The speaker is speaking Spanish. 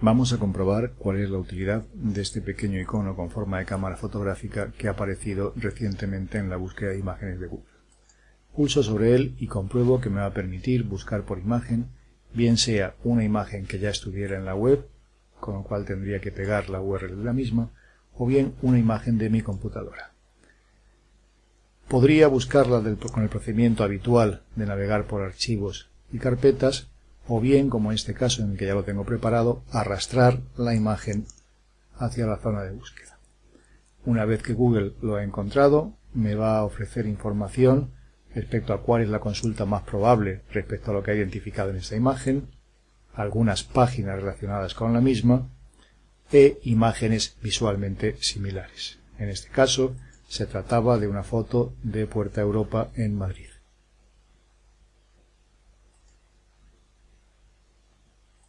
Vamos a comprobar cuál es la utilidad de este pequeño icono con forma de cámara fotográfica que ha aparecido recientemente en la búsqueda de imágenes de Google. Pulso sobre él y compruebo que me va a permitir buscar por imagen, bien sea una imagen que ya estuviera en la web, con lo cual tendría que pegar la URL de la misma, o bien una imagen de mi computadora. Podría buscarla con el procedimiento habitual de navegar por archivos y carpetas, o bien, como en este caso en el que ya lo tengo preparado, arrastrar la imagen hacia la zona de búsqueda. Una vez que Google lo ha encontrado, me va a ofrecer información respecto a cuál es la consulta más probable respecto a lo que ha identificado en esta imagen, algunas páginas relacionadas con la misma e imágenes visualmente similares. En este caso, se trataba de una foto de Puerta Europa en Madrid.